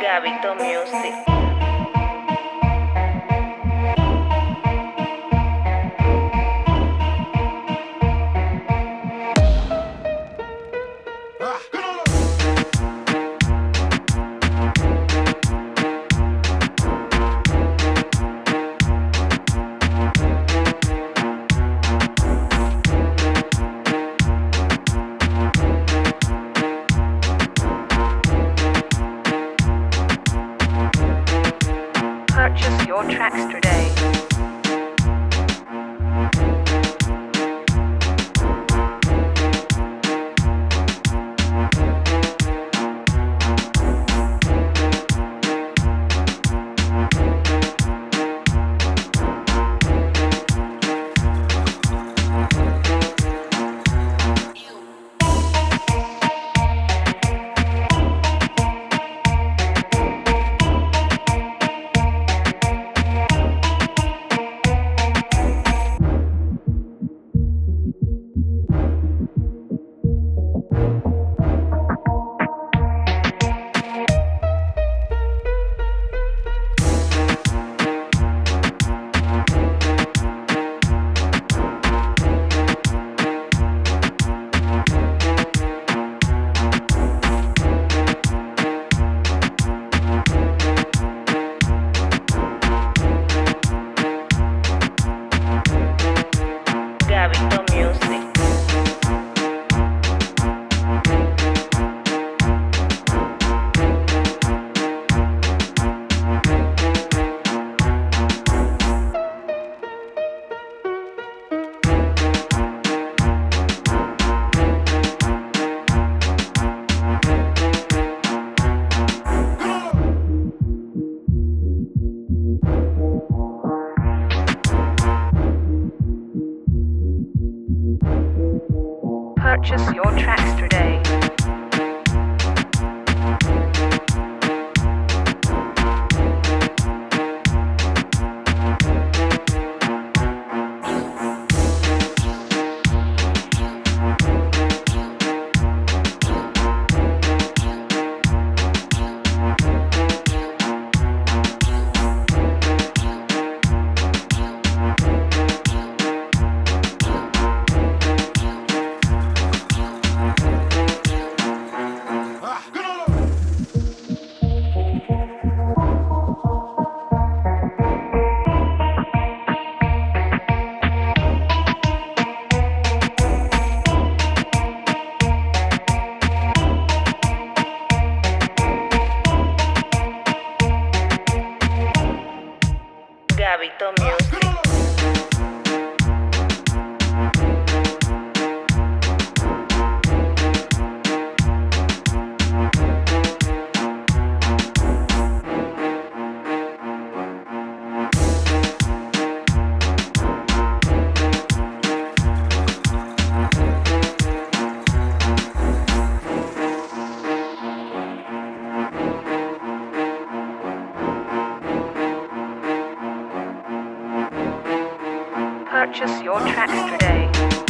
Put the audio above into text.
Gabito Music. Purchase your tracks today. Gabito Purchase your tracks today. hábito mío. purchase your tracks today.